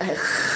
哎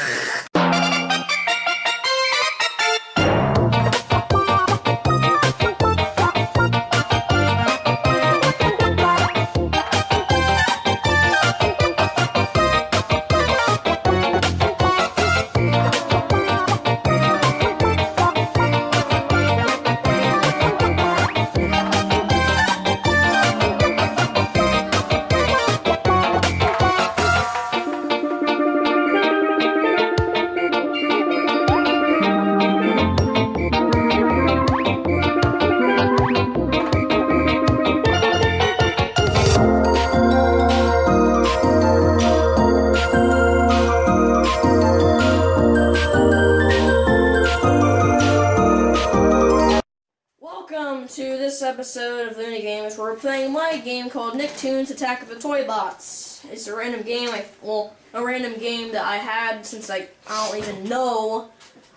Nicktoons Attack of the Toy Bots. It's a random game, I, well, a random game that I had since like, I don't even know,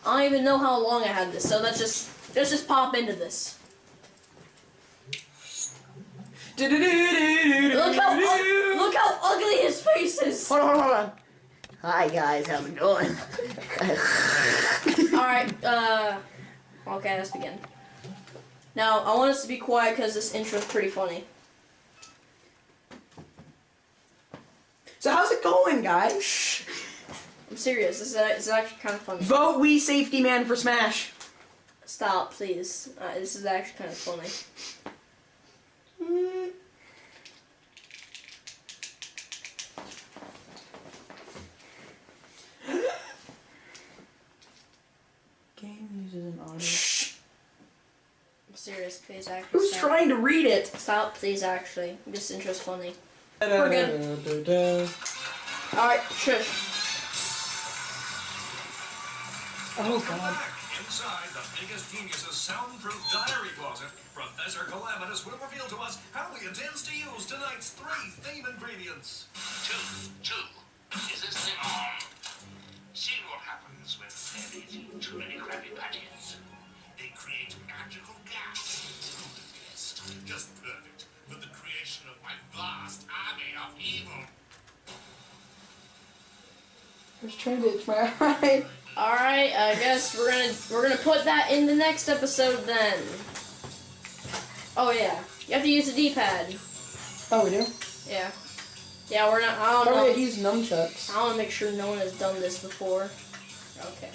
I don't even know how long I had this, so let's just, let's just pop into this. Look how, look how ugly his face is! Hold on, hold on. Hi guys, how's it going? Alright, uh, okay, let's begin. Now, I want us to be quiet because this intro is pretty funny. So how's it going, guys? I'm serious, this is, this is actually kind of funny. Vote we safety man for Smash. Stop, please. Uh, this is actually kind of funny. Game uses an audio. I'm serious, please actually. Who's stop. trying to read it? Stop, please actually. This intro's funny. We're Alright, shush. Oh god. Inside the biggest genius's soundproof diary closet, Professor Calamitous will reveal to us how he intends to use tonight's three theme ingredients. Two, two. Is this thing on? Um, see what happens when they there is too many Krabby Patties. They create magical gas. Just perfect vast army of evil. I was trying to itch my eye. Alright, I guess we're gonna we're gonna put that in the next episode then. Oh yeah. You have to use the D pad. Oh, we do? Yeah. Yeah, we're not I I don't thought we know. had used nunchucks. I wanna make sure no one has done this before. Okay.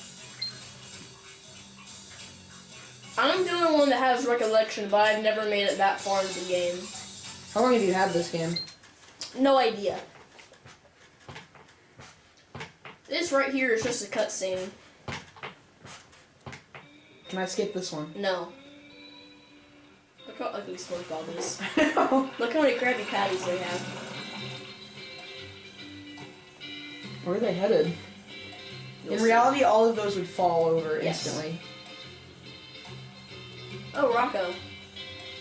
I'm the only one that has recollection, but I've never made it that far into the game. How long have you had this game? No idea. This right here is just a cutscene. Can I skip this one? No. Look how ugly SpongeBob is. Look how many Krabby Patties they have. Where are they headed? You'll In see. reality, all of those would fall over Yes. instantly. Oh, Rocko.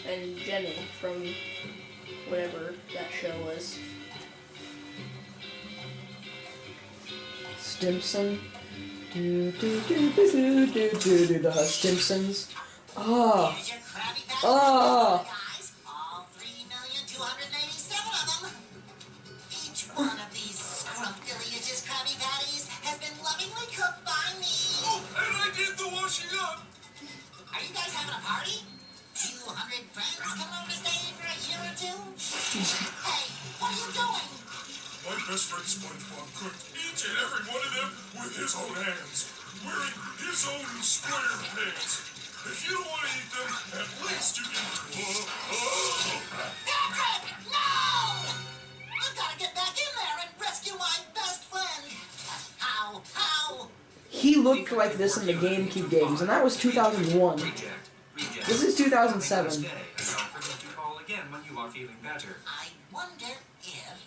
And Jenny from whatever that show was. Stimson. Do, do, do, do, do, do, do, do, the Stimsons. Oh. Ah. Here's ah. He looked like this in the GameCube games, and that was 2001. Reject. Reject. This is 2007. Stay, and don't forget to call again when you are feeling better. I wonder if.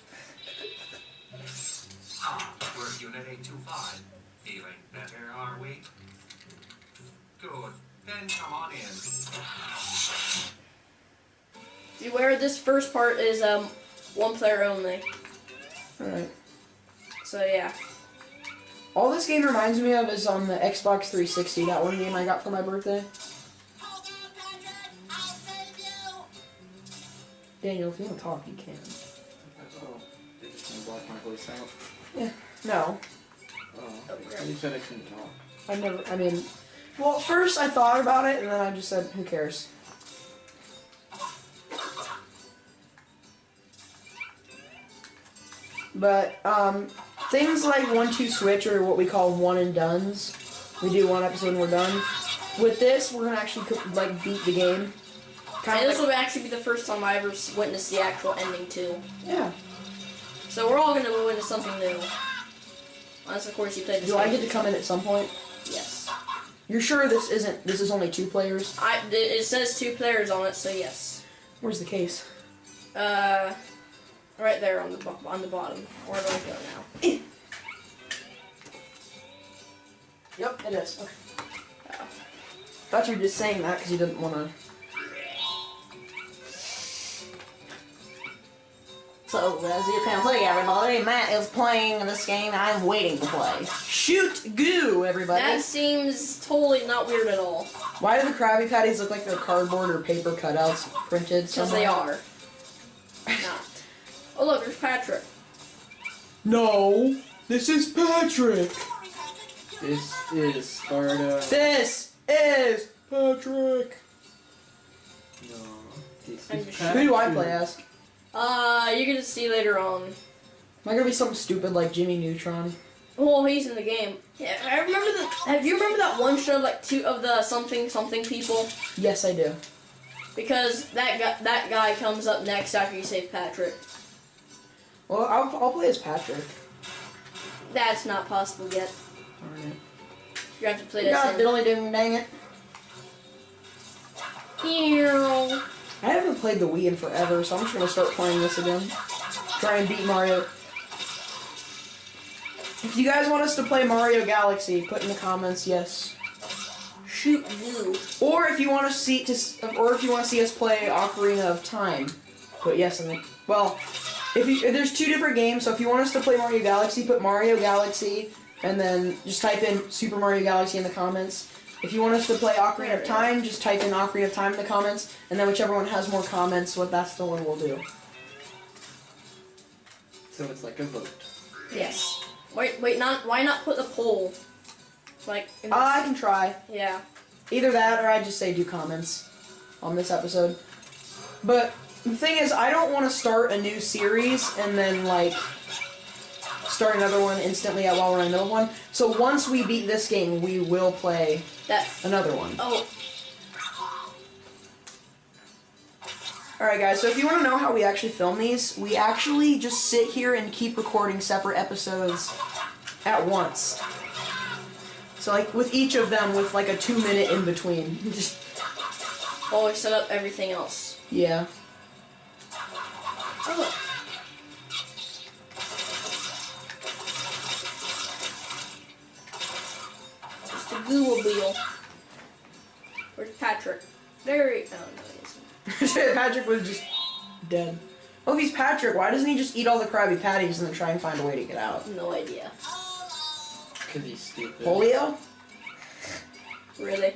Ah, we're Unit 825. Feeling better, are we? Good. Then come on in. Beware, this first part is um one player only. Alright. So yeah. All this game reminds me of is on the Xbox 360, that one game I got for my birthday. Hold on, Patrick! I'll save you! Daniel, if you want to talk, you can. Oh, did you block my voice out? No. Oh, you said I couldn't talk. I never. I mean, well, first I thought about it, and then I just said, "Who cares?" But um, things like one two switch or what we call one and duns. We do one episode and we're done. With this, we're gonna actually like beat the game. Kind And this will actually be the first time I ever witnessed the actual ending too. yeah. So we're all gonna go into something new. Unless of course you play this. Do I get to come in at some point? Yes. You're sure this isn't? This is only two players. I. It it says two players on it, so yes. Where's the case? Uh, right there on the on the bottom. Where do I go now? Yep, it is. Okay. Thought you were just saying that because you didn't want to. So, as you can see, everybody, Matt is playing this game I'm waiting to play. Shoot goo, everybody. That seems totally not weird at all. Why do the Krabby Patties look like they're cardboard or paper cutouts printed? Because they are. Not. Oh look, there's Patrick. No, this is Patrick. This is Sparta. This is Patrick. No. This I'm is just- Who do I play as? Uh, you're gonna see later on. Am I gonna be something stupid like Jimmy Neutron? Well, he's in the game. Yeah, I remember the. Have you remember that one show like two of the something something people? Yes, I do. Because that guy that guy comes up next after you save Patrick. Well, I'll, I'll play as Patrick. That's not possible yet. Alright. You have to play as God diddly ding dang it. Ew. I haven't played the Wii in forever, so I'm just gonna start playing this again. Try and beat Mario. If you guys want us to play Mario Galaxy, put in the comments yes. Shoot you. Or if you want to see to, or if you want to see us play Ocarina of Time, put yes in the. Well, if you if there's two different games, so if you want us to play Mario Galaxy, put Mario Galaxy, and then just type in Super Mario Galaxy in the comments. If you want us to play Ocarina of Time, just type in Ocarina of Time in the comments, and then whichever one has more comments, what that's the one we'll do. So it's like a vote. Yes. Wait, wait, not why not put the poll? Like in ah, the- I can try. yeah. Either that or I just say do comments on this episode. But the thing is, I don't want to start a new series and then like start another one instantly while we're in the middle of one. So once we beat this game, we will play That another one. oh Alright guys, so if you want to know how we actually film these, we actually just sit here and keep recording separate episodes at once. So like with each of them with like a two minute in between. Just while we set up everything else. yeah. Oh. It's the Google Wheel. Where's Patrick? Very. Oh no, he isn't. Patrick was just dead. Oh, he's Patrick. Why doesn't he just eat all the Krabby Patties and then try and find a way to get out? No idea. Because he's stupid. Polio? Really?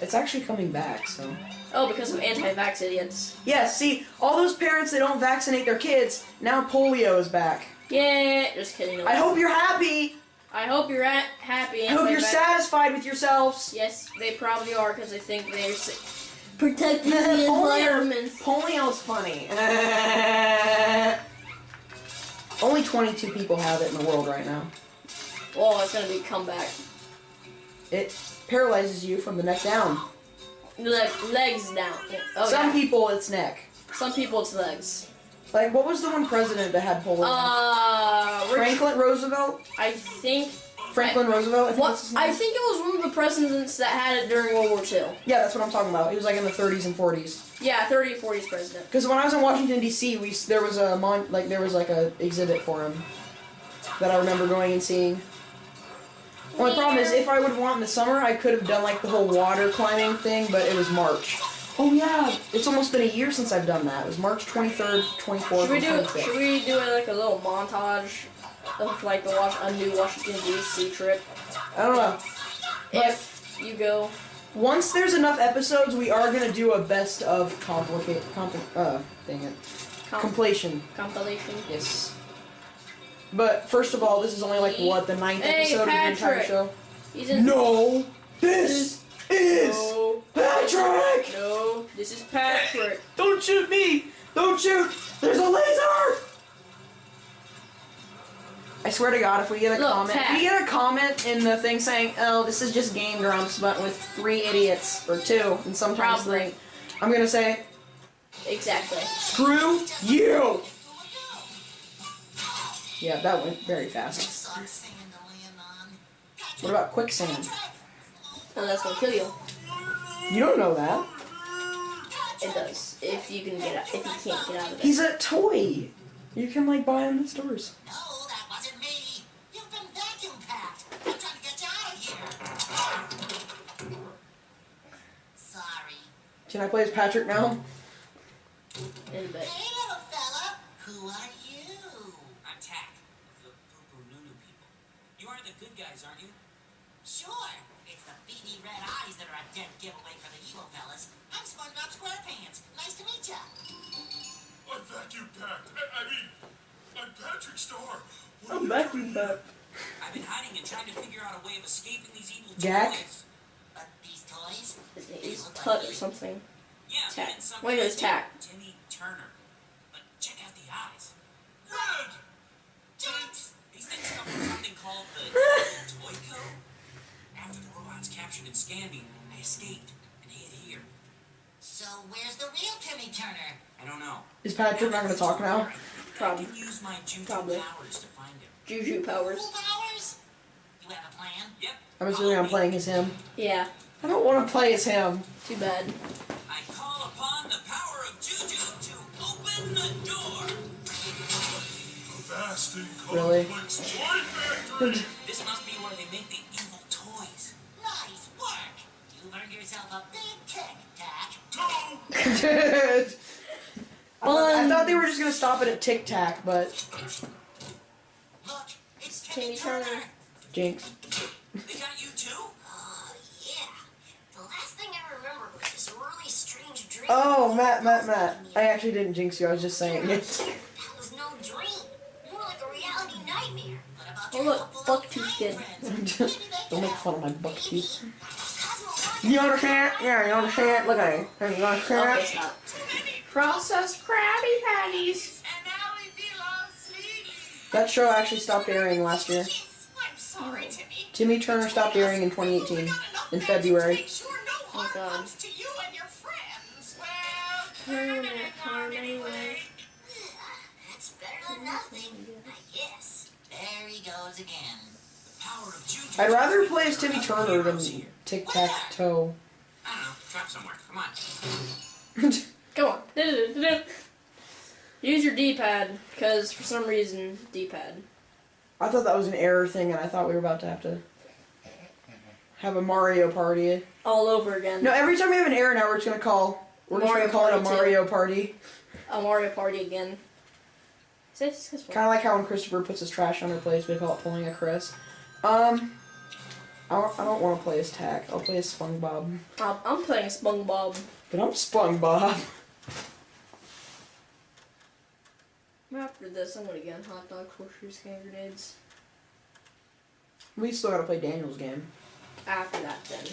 It's actually coming back, so. Oh, because of anti-vax idiots. Yeah, see, all those parents that don't vaccinate their kids, now polio is back. Yeah, just kidding. I hope you're happy. I hope you're at, happy. I hope you're satisfied with yourselves. Yes, they probably are because they think they're protecting the Polio- environment. Polio's funny. Only 22 people have it in the world right now. Oh, it's gonna be comeback. It paralyzes you from the neck down. Leg, legs down. Oh, Some yeah. people, it's neck. Some people it's legs. Like, what was the one president that had polio? Uh, Franklin Roosevelt? I think. Franklin Roosevelt? I think What? I think it was one of the presidents that had it during World War II. Yeah, that's what I'm talking about. He was like in the 30s and 40s. Yeah, 30 40s president. Because when I was in Washington D.C., we there was a mon- like there was like a exhibit for him that I remember going and seeing. Only problem is, if I would want in the summer, I could have done like the whole water climbing thing, but it was March. Oh yeah, it's almost been a year since I've done that. It was March 23rd, 24th, Should we and do? 25th. Should we do like a little montage of like the Wash- a new Washington D.C. trip? I don't know. But If you go, once there's enough episodes, we are gonna do a best of complicate, compli- uh, dang it, com- completion. compilation. Yes. But first of all, this is only like what the ninth Hey, episode of the entire show. He's in. No, this is No. Patrick. No. This is Patrick. Don't shoot me! Don't shoot! There's a laser! I swear to God, if we get a Look, comment, Pat. if we get a comment in the thing saying, "Oh, this is just Game Grumps, but with three idiots or two, and sometimes Probably. three," I'm gonna say, Exactly. "Screw you!" Yeah, that went very fast. Suck sand to land on. What about quicksand? Oh, that's gonna kill you. You don't know that. It does. If you can get out. If you can't get out of it. He's a toy. You can like buy him in the stores. No, that wasn't me. You've been vacuum packed. I'm trying to get you out of here. Sorry. Can I play as Patrick now? In a bit. Hey, little fella. Who are you? I'm Tak, the Poo Poo Nunu people. You are the good guys, aren't you? Sure. It's the beady red eyes that are a dead giveaway for the evil fellas. I'm SpongeBob SquarePants. Nice to meet ya. I'm vacuum packed. I, I mean, I'm Patrick Star. What I'm are you vacuum doing? back. I've been hiding and trying to figure out a way of escaping these evil Jack? toys. But these toys? His name they is look Tut like or something. Yeah, Tak. and some Wait, guy it's Tak. Timmy Turner. But check out the eyes. Red! Jinx! These things come from something called the Toy Code. After the robots captured and scanned me, I escaped and hid here. So where's the real Timmy Turner? I don't know. Is Patrick not gonna talk now? Probably. I can use my juju Probably. powers to find him. Juju powers. Cool powers? You have a plan? Yep. I'm assuming I'm playing as him. Yeah. I don't want to play as him. Too bad. I call upon the power of juju to open the door. A vast and Really? complex factory. This must be where they make the You've yourself a big tic tac. Two. I thought, I thought they were just gonna stop it at Tic Tac, but Look, it's Timmy, Timmy Turner. Turner. Jinx. They got you too? Oh, yeah. The last thing I remember was this really strange dream. Oh, Matt, Matt, Matt. I actually didn't jinx you. I was just saying it. That was no dream. More like a reality nightmare. What about Oh, look, Buck little Tooth Kid. friends? Maybe they Don't make fun of my buck teeth. Cosmo You understand? Yeah, you understand? Look at me. You Okay, understand? stop. Processed Krabby Patties. And now we feel all sleepy. That show actually stopped airing last year. I'm sorry, Timmy. Timmy Turner stopped airing in 2018, in February. Make sure no harm Oh, God. comes to you and your friends. Well, Turn it harm anyway. That's better than nothing, I guess. there he goes again. The power of juju. I'd rather play as Timmy Turner than Heroes here. Tic Tac Toe. I don't know. Trap somewhere. Come on. Come on. Use your D-pad, because for some reason, D-pad. I thought that was an error thing, and I thought we were about to have to have a Mario party. All over again. No, every time we have an error now, we're just gonna call. We're Mario just gonna call it a Party Mario party. A Mario Party again. Is that successful? Kind of like how when Christopher puts his trash on her place, we call it pulling a Chris. Um, I don't, I don't want to play as Tak. I'll play as SpongeBob. I'm, I'm playing SpongeBob. But I'm SpongeBob. After this, I'm gonna get hot dogs, horseshoes, hand grenades. We still gotta play Daniel's game. After that, then.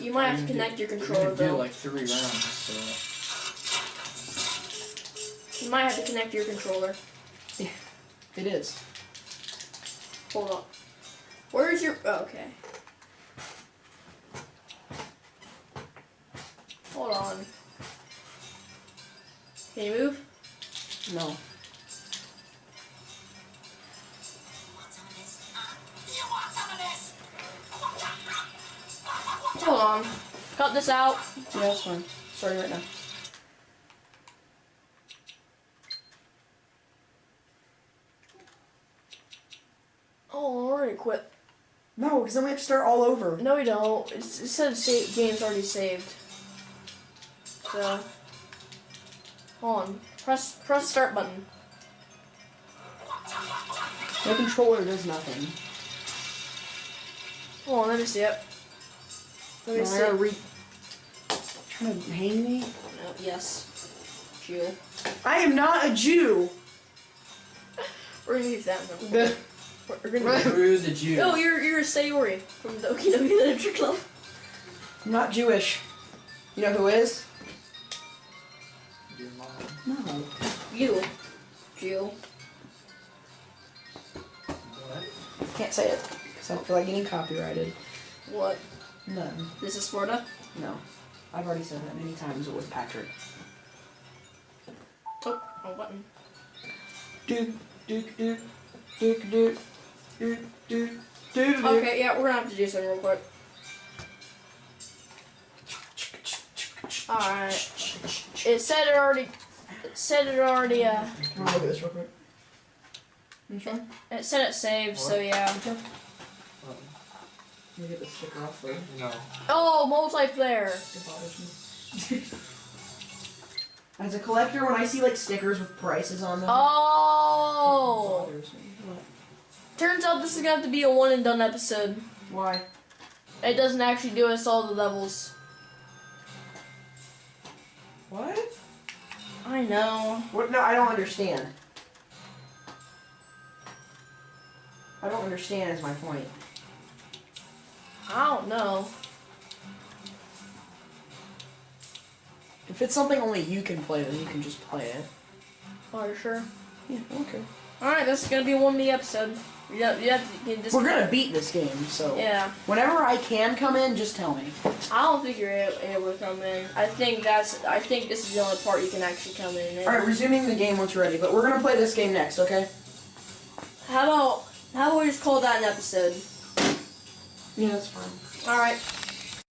You might have to connect your We're controller, gonna do like three rounds, so You might have to connect your controller. It is. Hold on. Where's your. Oh, okay. Hold on. Can you move? No. Want some of this? Huh? You want some of this? Hold on. Cut this out. Yeah, that's fine. Sorry right now. Oh, I already quit. No, because then we have to start all over. No, we don't. It's, it said sa- game's already saved. So. Hold on. Press press start button. No controller does nothing. Hold on, let me see it. Let me No, I see. re- Trying to hang me? No, yes. Jew. I am not a Jew. We're gonna use that one. The We're gonna. Screw the Jew. Oh, you're you're a Sayori from the Okinawa Literature Club. I'm not Jewish. You know who is? Your mom. No. You, Jew. What? Can't say it. Cause I don't feel like getting copyrighted. What? None. This is Sparta. No. I've already said that many times with Patrick. Oh, oh button. Duke, Duke, Duke, Duke, Duke, Duke, Duke, Duke. Okay, yeah, we're gonna have to do something real quick. Alright. It said it already. It said it already. Uh, Can I look at this real quick? You sure? it said it saved. So yeah. Um, Let me get the sticker off first. no. Oh, multiplayer. It bothers me. As a collector, when I see like stickers with prices on them, it Oh. bothers me. Turns out this is gonna have to be a one and done episode. Why? It doesn't actually do us all the levels. What? I know. What? No, I don't understand. I don't understand. Is my point. I don't know. If it's something only you can play, then you can just play it. Are you sure? Yeah. Okay. Alright, this is gonna be one me episode. You have, you have to, you just We're gonna beat this game, so Yeah. whenever I can come in, just tell me. I don't think you're a- able to come in. I think that's. I think this is the only part you can actually come in. All right, resuming the game once you're ready, but we're gonna play this game next, okay? How about how about we just call that an episode? Yeah, that's fine. All right.